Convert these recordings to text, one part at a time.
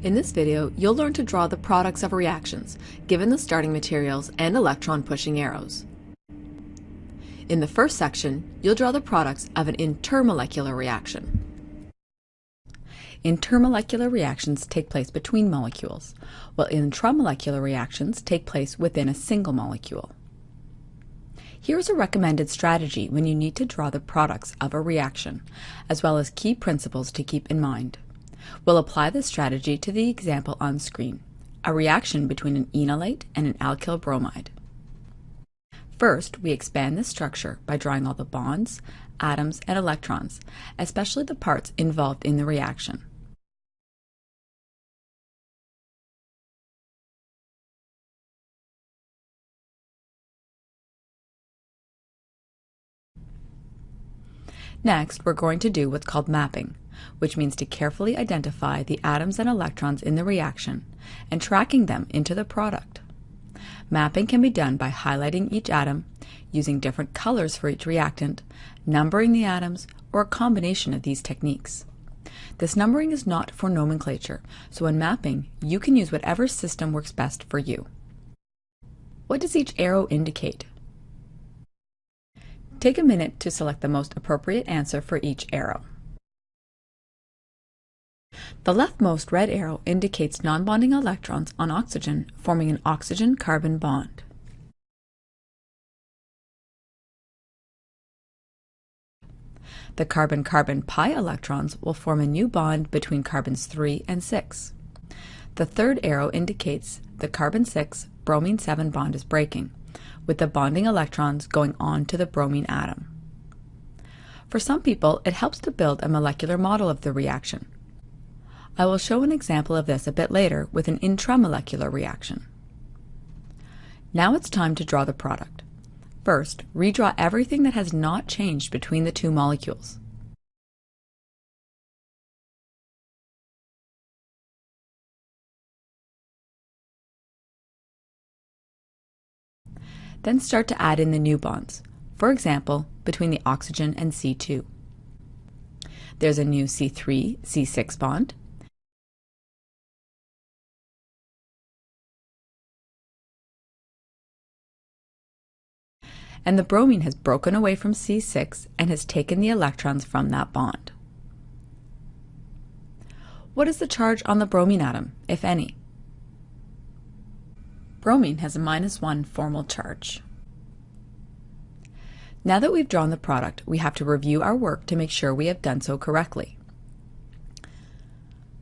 In this video, you'll learn to draw the products of reactions, given the starting materials and electron-pushing arrows. In the first section, you'll draw the products of an intermolecular reaction. Intermolecular reactions take place between molecules, while intramolecular reactions take place within a single molecule. Here's a recommended strategy when you need to draw the products of a reaction, as well as key principles to keep in mind. We'll apply this strategy to the example on screen, a reaction between an enolate and an alkyl bromide. First, we expand the structure by drawing all the bonds, atoms, and electrons, especially the parts involved in the reaction. Next, we're going to do what's called mapping, which means to carefully identify the atoms and electrons in the reaction and tracking them into the product. Mapping can be done by highlighting each atom, using different colors for each reactant, numbering the atoms, or a combination of these techniques. This numbering is not for nomenclature, so when mapping, you can use whatever system works best for you. What does each arrow indicate? Take a minute to select the most appropriate answer for each arrow. The leftmost red arrow indicates non-bonding electrons on oxygen forming an oxygen-carbon bond. The carbon-carbon pi electrons will form a new bond between carbons 3 and 6. The third arrow indicates the carbon-6 bromine-7 bond is breaking with the bonding electrons going on to the bromine atom. For some people, it helps to build a molecular model of the reaction. I will show an example of this a bit later with an intramolecular reaction. Now it's time to draw the product. First, redraw everything that has not changed between the two molecules. Then start to add in the new bonds, for example, between the oxygen and C2. There's a new C3, C6 bond, and the bromine has broken away from C6 and has taken the electrons from that bond. What is the charge on the bromine atom, if any? Bromine has a minus 1 formal charge. Now that we've drawn the product, we have to review our work to make sure we have done so correctly.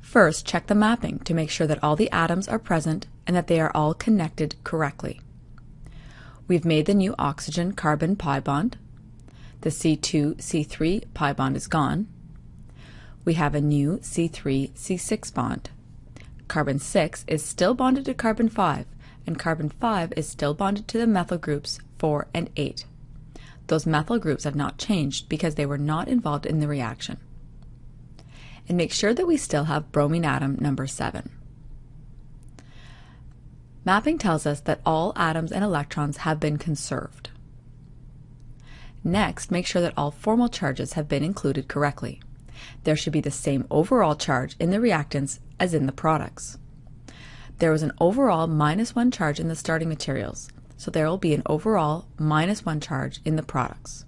First, check the mapping to make sure that all the atoms are present and that they are all connected correctly. We've made the new oxygen-carbon pi bond. The C2-C3 pi bond is gone. We have a new C3-C6 bond. Carbon 6 is still bonded to carbon 5, and carbon 5 is still bonded to the methyl groups 4 and 8. Those methyl groups have not changed because they were not involved in the reaction. And make sure that we still have bromine atom number 7. Mapping tells us that all atoms and electrons have been conserved. Next, make sure that all formal charges have been included correctly. There should be the same overall charge in the reactants as in the products. There was an overall minus 1 charge in the starting materials, so there will be an overall minus 1 charge in the products.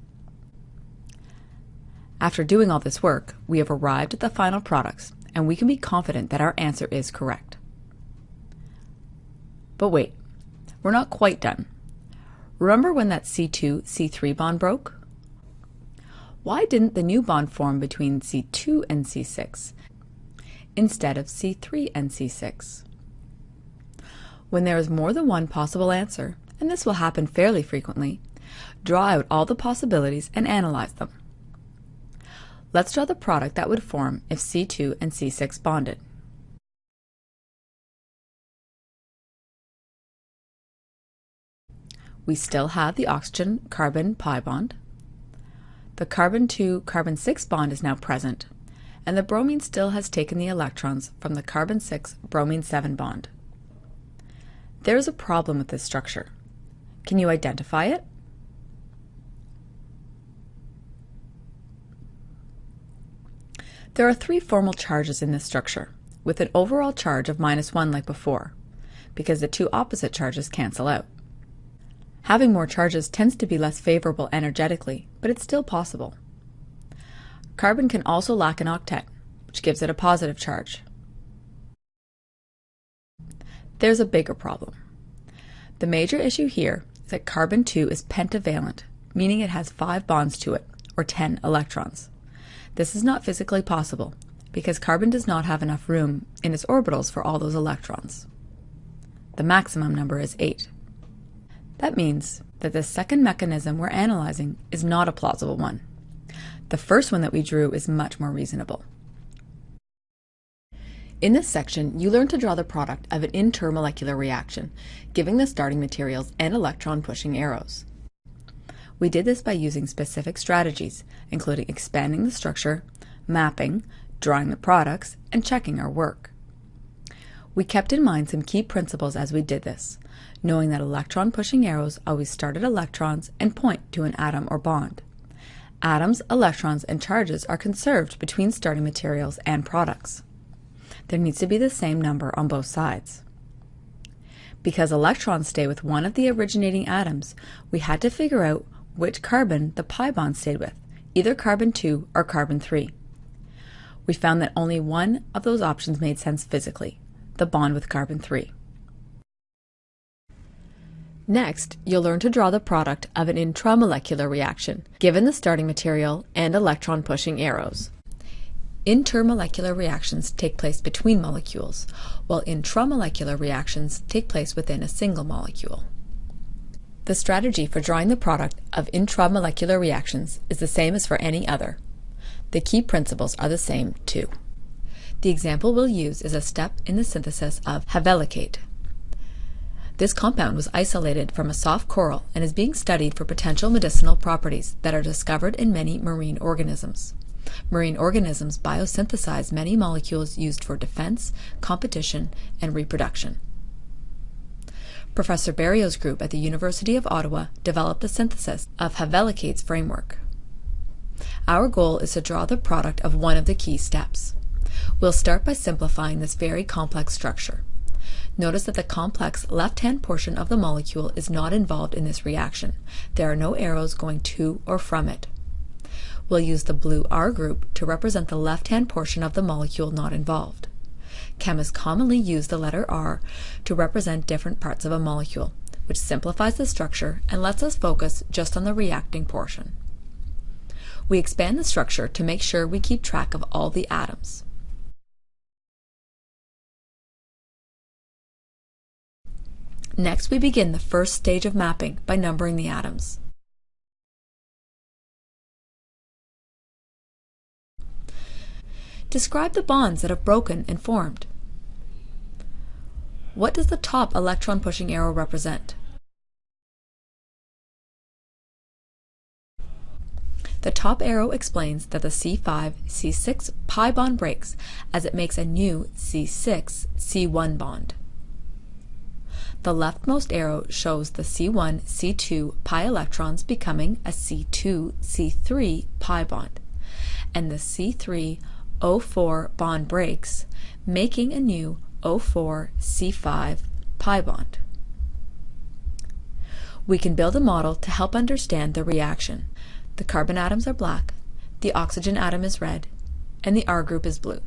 After doing all this work, we have arrived at the final products, and we can be confident that our answer is correct. But wait, we're not quite done. Remember when that C2-C3 bond broke? Why didn't the new bond form between C2 and C6 instead of C3 and C6? When there is more than one possible answer, and this will happen fairly frequently, draw out all the possibilities and analyze them. Let's draw the product that would form if C2 and C6 bonded. We still have the oxygen-carbon pi bond. The carbon-2-carbon-6 bond is now present, and the bromine still has taken the electrons from the carbon-6-bromine-7 bond. There is a problem with this structure. Can you identify it? There are three formal charges in this structure, with an overall charge of minus 1 like before, because the two opposite charges cancel out. Having more charges tends to be less favorable energetically, but it's still possible. Carbon can also lack an octet, which gives it a positive charge. There's a bigger problem. The major issue here is that carbon-2 is pentavalent, meaning it has 5 bonds to it, or 10 electrons. This is not physically possible, because carbon does not have enough room in its orbitals for all those electrons. The maximum number is 8. That means that the second mechanism we're analyzing is not a plausible one. The first one that we drew is much more reasonable. In this section, you learn to draw the product of an intermolecular reaction, giving the starting materials and electron-pushing arrows. We did this by using specific strategies, including expanding the structure, mapping, drawing the products, and checking our work. We kept in mind some key principles as we did this, knowing that electron-pushing arrows always start at electrons and point to an atom or bond. Atoms, electrons, and charges are conserved between starting materials and products. There needs to be the same number on both sides. Because electrons stay with one of the originating atoms, we had to figure out which carbon the pi bond stayed with, either carbon-2 or carbon-3. We found that only one of those options made sense physically, the bond with carbon-3. Next, you'll learn to draw the product of an intramolecular reaction, given the starting material and electron-pushing arrows. Intermolecular reactions take place between molecules, while intramolecular reactions take place within a single molecule. The strategy for drawing the product of intramolecular reactions is the same as for any other. The key principles are the same, too. The example we'll use is a step in the synthesis of havellockate, this compound was isolated from a soft coral and is being studied for potential medicinal properties that are discovered in many marine organisms. Marine organisms biosynthesize many molecules used for defense, competition, and reproduction. Professor Barriault's group at the University of Ottawa developed the synthesis of Havellockate's framework. Our goal is to draw the product of one of the key steps. We'll start by simplifying this very complex structure. Notice that the complex left-hand portion of the molecule is not involved in this reaction. There are no arrows going to or from it. We'll use the blue R group to represent the left-hand portion of the molecule not involved. Chemists commonly use the letter R to represent different parts of a molecule, which simplifies the structure and lets us focus just on the reacting portion. We expand the structure to make sure we keep track of all the atoms. Next, we begin the first stage of mapping by numbering the atoms. Describe the bonds that have broken and formed. What does the top electron-pushing arrow represent? The top arrow explains that the C5-C6 pi bond breaks as it makes a new C6-C1 bond. The leftmost arrow shows the C1, C2 pi electrons becoming a C2, C3 pi bond, and the C3 O4 bond breaks, making a new O4 C5 pi bond. We can build a model to help understand the reaction. The carbon atoms are black, the oxygen atom is red, and the R group is blue.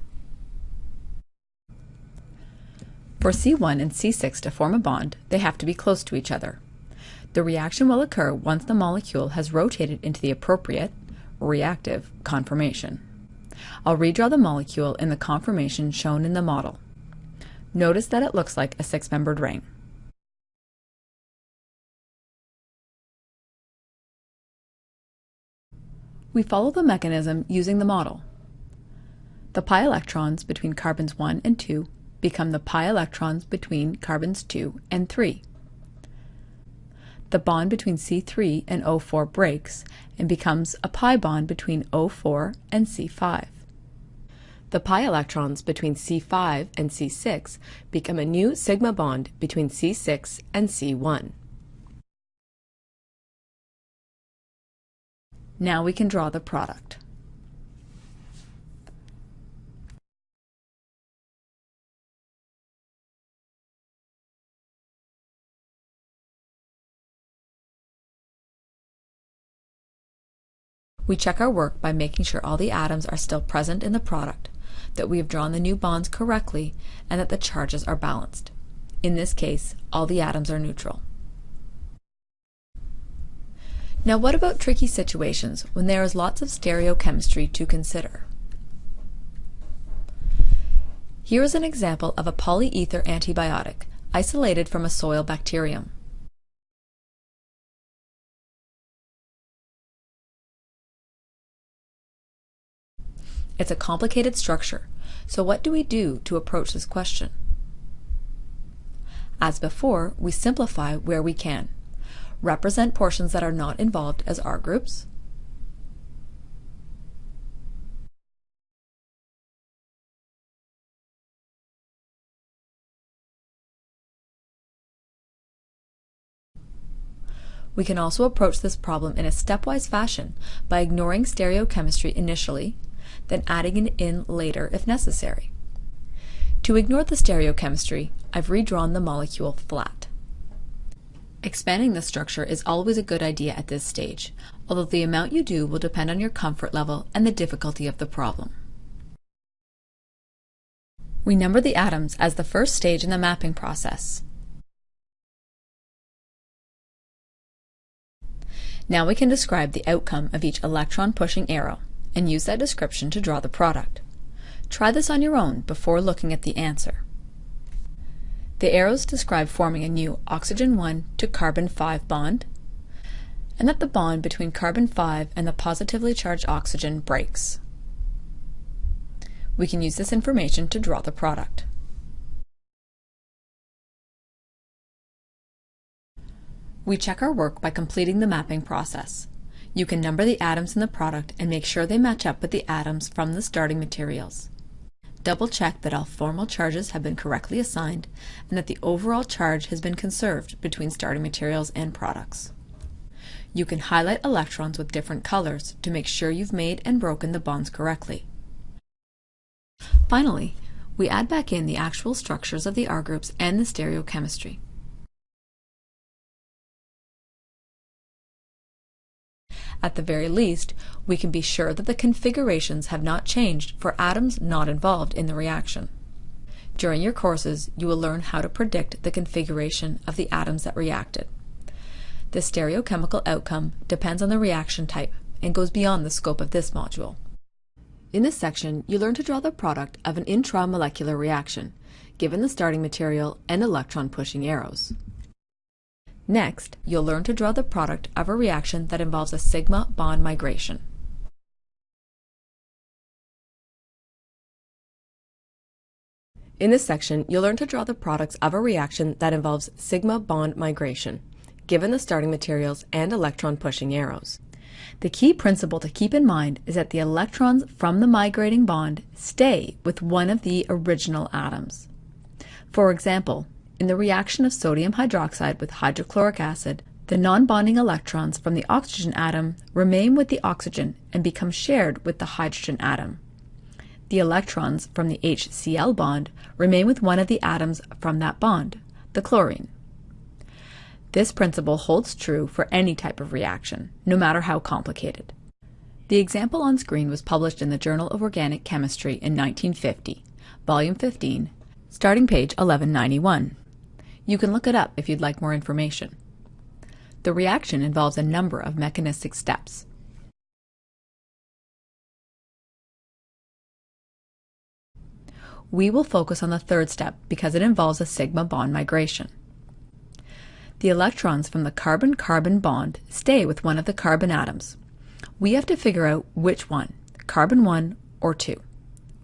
For C1 and C6 to form a bond, they have to be close to each other. The reaction will occur once the molecule has rotated into the appropriate, reactive, conformation. I'll redraw the molecule in the conformation shown in the model. Notice that it looks like a six-membered ring. We follow the mechanism using the model. The pi electrons between carbons 1 and 2 become the pi electrons between carbons 2 and 3. The bond between C3 and O4 breaks and becomes a pi bond between O4 and C5. The pi electrons between C5 and C6 become a new sigma bond between C6 and C1. Now we can draw the product. We check our work by making sure all the atoms are still present in the product, that we have drawn the new bonds correctly, and that the charges are balanced. In this case, all the atoms are neutral. Now what about tricky situations when there is lots of stereochemistry to consider? Here is an example of a polyether antibiotic isolated from a soil bacterium. It's a complicated structure, so what do we do to approach this question? As before, we simplify where we can. Represent portions that are not involved as R groups. We can also approach this problem in a stepwise fashion by ignoring stereochemistry initially then adding it in later if necessary. To ignore the stereochemistry, I've redrawn the molecule flat. Expanding the structure is always a good idea at this stage, although the amount you do will depend on your comfort level and the difficulty of the problem. We number the atoms as the first stage in the mapping process. Now we can describe the outcome of each electron pushing arrow and use that description to draw the product. Try this on your own before looking at the answer. The arrows describe forming a new oxygen 1 to carbon 5 bond, and that the bond between carbon 5 and the positively charged oxygen breaks. We can use this information to draw the product. We check our work by completing the mapping process. You can number the atoms in the product and make sure they match up with the atoms from the starting materials. Double check that all formal charges have been correctly assigned and that the overall charge has been conserved between starting materials and products. You can highlight electrons with different colors to make sure you've made and broken the bonds correctly. Finally, we add back in the actual structures of the R groups and the stereochemistry. At the very least, we can be sure that the configurations have not changed for atoms not involved in the reaction. During your courses, you will learn how to predict the configuration of the atoms that reacted. The stereochemical outcome depends on the reaction type and goes beyond the scope of this module. In this section, you learn to draw the product of an intramolecular reaction, given the starting material and electron pushing arrows. Next, you'll learn to draw the product of a reaction that involves a sigma bond migration. In this section, you'll learn to draw the products of a reaction that involves sigma bond migration, given the starting materials and electron pushing arrows. The key principle to keep in mind is that the electrons from the migrating bond stay with one of the original atoms. For example, in the reaction of sodium hydroxide with hydrochloric acid, the non-bonding electrons from the oxygen atom remain with the oxygen and become shared with the hydrogen atom. The electrons from the HCl bond remain with one of the atoms from that bond, the chlorine. This principle holds true for any type of reaction, no matter how complicated. The example on screen was published in the Journal of Organic Chemistry in 1950, volume 15, starting page 1191. You can look it up if you'd like more information. The reaction involves a number of mechanistic steps. We will focus on the third step because it involves a sigma bond migration. The electrons from the carbon-carbon bond stay with one of the carbon atoms. We have to figure out which one, carbon 1 or 2.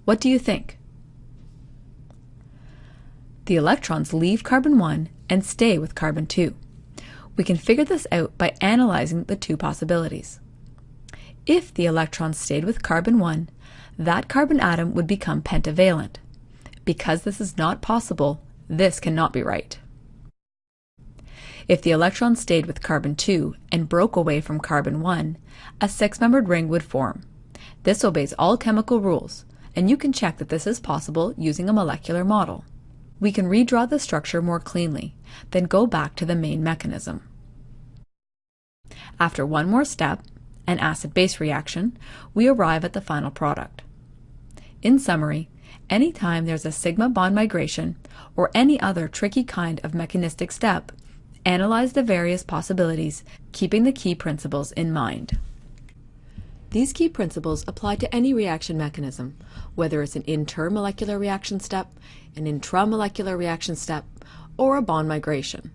What do you think? The electrons leave carbon 1 and stay with carbon 2. We can figure this out by analyzing the two possibilities. If the electrons stayed with carbon 1, that carbon atom would become pentavalent. Because this is not possible, this cannot be right. If the electron stayed with carbon 2 and broke away from carbon 1, a six-membered ring would form. This obeys all chemical rules, and you can check that this is possible using a molecular model we can redraw the structure more cleanly, then go back to the main mechanism. After one more step, an acid-base reaction, we arrive at the final product. In summary, anytime there's a sigma bond migration or any other tricky kind of mechanistic step, analyze the various possibilities, keeping the key principles in mind. These key principles apply to any reaction mechanism, whether it's an intermolecular reaction step, an intramolecular reaction step, or a bond migration.